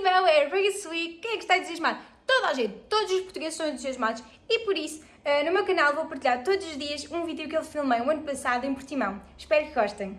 possível é race week, quem é que está entusiasmado? Toda a gente, todos os portugueses estão entusiasmados e por isso eh, no meu canal vou partilhar todos os dias um vídeo que eu filmei o um ano passado em Portimão. Espero que gostem.